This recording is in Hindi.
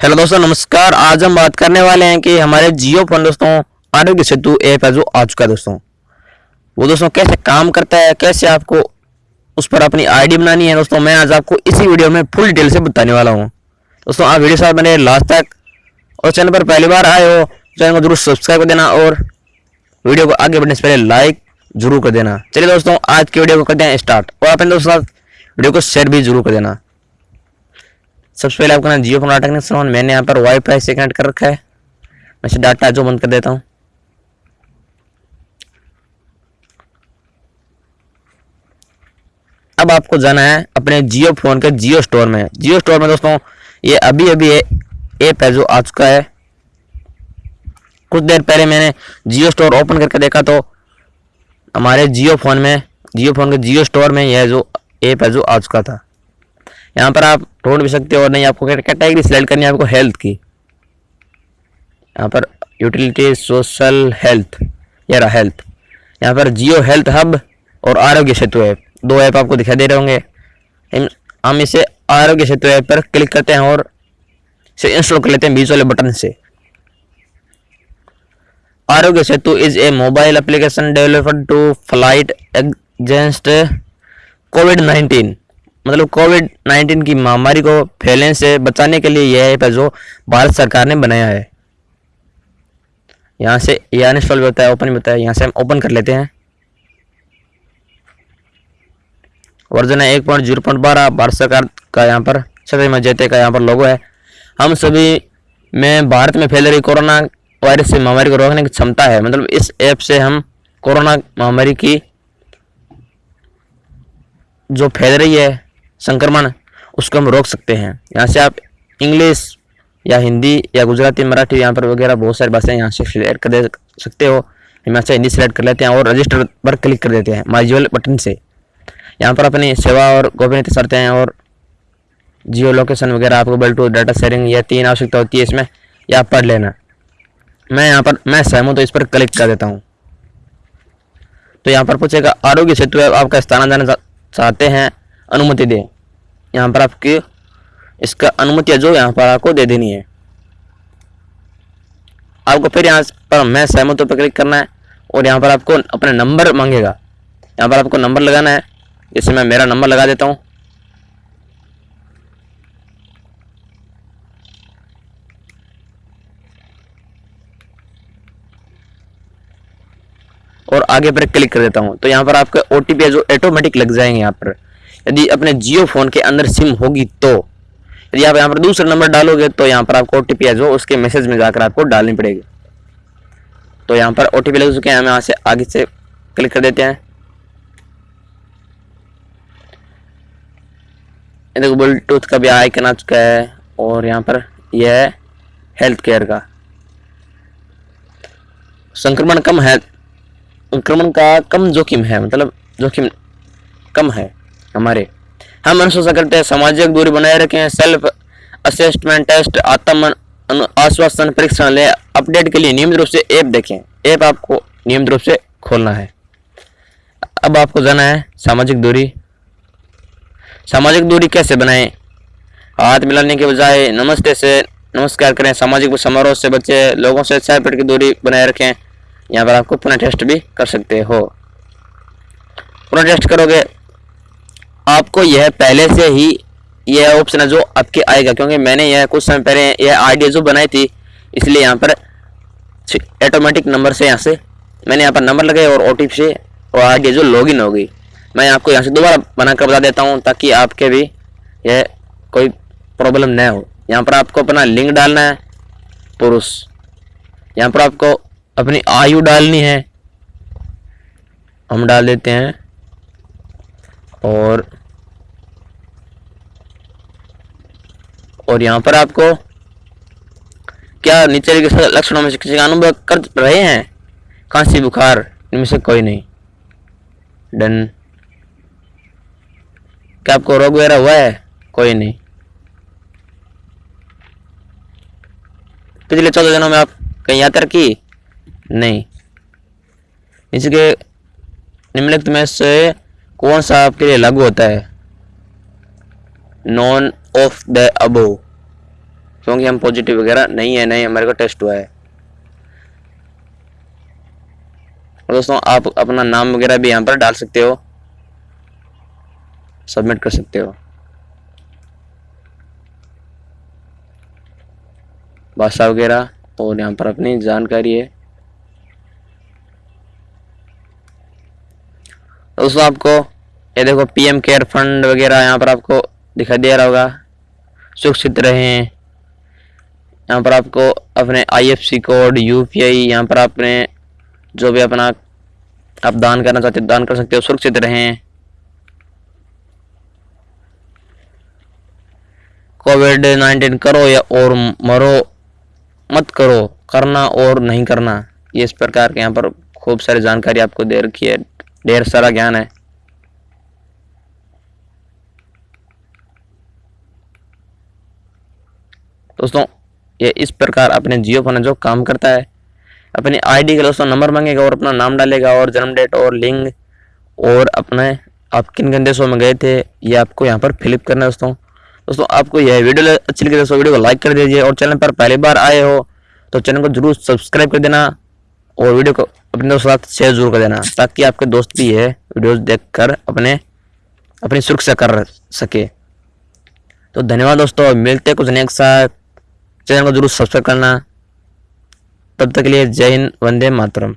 हेलो दोस्तों, नमस्कार। आज हम बात करने वाले हैं कि हमारे जियो फ़ोन दोस्तों, आरोग्य सेतु ऐप है जो आ चुका है दोस्तों। वो दोस्तों कैसे काम करता है, कैसे आपको उस पर अपनी आईडी बनानी है दोस्तों, मैं आज आपको इसी वीडियो में फुल डिटेल से बताने वाला हूँ। दोस्तों, आप वीडियो साथ बने लास्ट तक और चैनल पर पहली बार आए हो, चैनल को ज़रूर सब्सक्राइब कर देना और वीडियो को आगे बढ़ने से पहले लाइक ज़रूर कर देना। चलिए दोस्तों, आज की वीडियो को करते हैं स्टार्ट और अपने दोस्तों साथ वीडियो को शेयर भी ज़रूर कर देना। सबसे पहले आपका ना Jio phone data connection on मैंने यहाँ पर वाईफाई से कनेक्ट कर रखा है। मैं से डाटा जो बंद कर देता हूँ। अब आपको जाना है अपने जियो फ़ोन के जियो स्टोर में। जियो स्टोर में दोस्तों, ये अभी अभी ऐप है जो आ चुका है। कुछ देर पहले मैंने जियो स्टोर ओपन करके देखा तो हमारे जियो फ़ोन में, जियो फ़ोन के जियो स्टोर में यह जो ऐप है जो आ चुका था। यहाँ पर आप ढूंढ भी सकते हो और नहीं, आपको कैटेगरी सेलेक्ट करनी है आपको हेल्थ की। यहाँ पर यूटिलिटी सोशल हेल्थ या रहा हेल्थ यहाँ पर जियो हेल्थ हब और आरोग्य सेतु ऐप दो ऐप आपको दिखाई दे रहे होंगे। हम इसे आरोग्य सेतु ऐप पर क्लिक करते हैं और इसे इंस्टॉल कर लेते हैं बीच वाले बटन से। Aarogya Setu is a mobile application developed to fight against COVID nineteen मतलब कोविड नाइन्टीन की महामारी को फैलने से बचाने के लिए यह ऐप है जो भारत सरकार ने बनाया है। यहाँ से यह अनइंस्टॉल भी होता है, ओपन होता है, यहाँ से हम ओपन कर लेते हैं। वर्जन है एक पॉइंट ज़ीरो पॉइंट बारह, भारत सरकार का यहाँ पर सभी मजेते का यहाँ पर लोगो है। हम सभी में भारत में फैल रही कोरोना वायरस से महामारी को रोकने की क्षमता है। मतलब इस ऐप से हम कोरोना महामारी की जो फैल रही है संक्रमण, उसको हम रोक सकते हैं। यहाँ से आप इंग्लिश या हिंदी या गुजराती, मराठी यहाँ पर वगैरह बहुत सारी भाषाएँ यहाँ से सिलेक्ट कर दे सकते हो। हम यहाँ से हिंदी सेलेक्ट कर लेते हैं और रजिस्टर पर क्लिक कर देते हैं माइजुअल बटन से। यहाँ पर अपनी सेवा और गोपनीयता शर्तें हैं और जियो लोकेशन वगैरह, आपको ब्लूटूथ डाटा शेयरिंग यह तीन आवश्यकता होती है इसमें, या पढ़ लेना। मैं यहाँ पर, मैं सहमत तो इस पर क्लिक कर देता हूँ। तो यहाँ पर पूछेगा, आरोग्य सेतु आपका स्थान जाना चाहते हैं अनुमति दें। यहाँ पर आपकी इसका अनुमति जो यहाँ पर आपको दे देनी है। आपको फिर यहाँ पर मैं सहमत पर क्लिक करना है और यहाँ पर आपको अपना नंबर मांगेगा। यहाँ पर आपको नंबर लगाना है। जैसे मैं मेरा नंबर लगा देता हूँ। और आगे पर क्लिक कर देता हूँ। तो यहाँ पर आपका ओ टी पी जो ऑटोमेटिक लग जाएँगे यहाँ पर। यदि अपने जियो फ़ोन के अंदर सिम होगी तो यदि आप यहाँ पर दूसरा नंबर डालोगे तो यहाँ पर आपको ओटीपी है जो उसके मैसेज में जाकर आपको डालनी पड़ेगी। तो यहाँ पर ओटीपी लग चुके हैं, हम यहाँ से आगे से क्लिक कर देते हैं। देखो ब्लूटूथ का भी आइकन आ चुका है, और यहाँ पर यह है हेल्थ केयर का। संक्रमण कम है, संक्रमण का कम जोखिम है मतलब जोखिम कम है। हमारे। हम अनुशोषण करते हैं सामाजिक दूरी बनाए रखें सेल्फ असेसमेंट टेस्ट आत्म आश्वासन परीक्षण ले अपडेट के लिए नियमित रूप से ऐप देखें। ऐप आपको नियमित रूप से खोलना है। अब आपको जाना है सामाजिक दूरी। सामाजिक दूरी कैसे बनाएँ? हाथ मिलाने के बजाय नमस्ते से नमस्कार करें। सामाजिक समारोह से बचे लोगों से छह फीट की दूरी बनाए रखें। यहाँ पर आपको पुनः टेस्ट भी कर सकते हो। पुनः टेस्ट करोगे आपको यह पहले से ही यह ऑप्शन है जो आपके आएगा, क्योंकि मैंने यह कुछ समय पहले यह आईडी जो बनाई थी, इसलिए यहाँ पर ऑटोमेटिक नंबर से यहाँ से मैंने यहाँ पर नंबर लगाए और ओटीपी से और आईडी जो लॉगिन हो गई। मैं आपको यहाँ से दोबारा बनाकर बता देता हूँ ताकि आपके भी यह कोई प्रॉब्लम न हो। यहाँ पर आपको अपना लिंक डालना है, पुरुष। यहाँ पर आपको अपनी आयु डालनी है। हम डाल देते हैं और और यहाँ पर आपको क्या नीचे के लक्षणों में से किसी का अनुभव कर रहे हैं? खांसी, बुखार, इनमें से कोई नहीं। डन। क्या आपको रोग वगैरह हुआ है? कोई नहीं। पिछले चौदह दिनों में आप कहीं यात्रा की? नहीं। इसके निम्नलिखित में से कौन सा आपके लिए लागू होता है? नॉन ऑफ़ द अबो क्योंकि हम पॉजिटिव वगैरह नहीं है, नहीं, हमारे को टेस्ट हुआ है। दोस्तों, आप अपना नाम वगैरह भी यहाँ पर डाल सकते हो। सबमिट कर सकते हो। भाषा वगैरह और यहाँ पर अपनी जानकारी है। दोस्तों, आपको, ये देखो पीएम केयर फंड वगैरह, यहाँ पर आपको दिखाई दे रहा होगा। सुरक्षित रहें। यहाँ पर आपको अपने आईएफसी कोड यूपीआई यहाँ पर आपने जो भी अपना आप दान करना चाहते हो, दान कर सकते हो, सुरक्षित रहें। कोविड नाइन्टीन करो या और मरो, मत करो, करना और नहीं करना। ये इस प्रकार के यहाँ पर खूब सारी जानकारी आपको दे रखी है। ढेर सारा ज्ञान है। दोस्तों, ये इस प्रकार अपने जियो फ़ोन जो काम करता है। अपनी आईडी का दोस्तों नंबर मांगेगा और अपना नाम डालेगा और जन्म डेट और लिंग और अपने आप किन किन देशों में गए थे, ये आपको यहाँ पर फिलिप करना है दोस्तों। दोस्तों, आपको यह वीडियो अच्छी लगी दोस्तों, वीडियो को लाइक कर दीजिए और चैनल पर पहली बार आए हो तो चैनल को ज़रूर सब्सक्राइब कर देना और वीडियो को अपने दोस्तों साथ शेयर ज़रूर कर देना, ताकि आपके दोस्त भी है वीडियोस देखकर अपने, अपनी सुरक्षा कर सके। तो धन्यवाद दोस्तों, मिलते कुछ नेक्स्ट साथ चैनल को ज़रूर सब्सक्राइब करना। तब तक के लिए जय हिंद वंदे मातरम।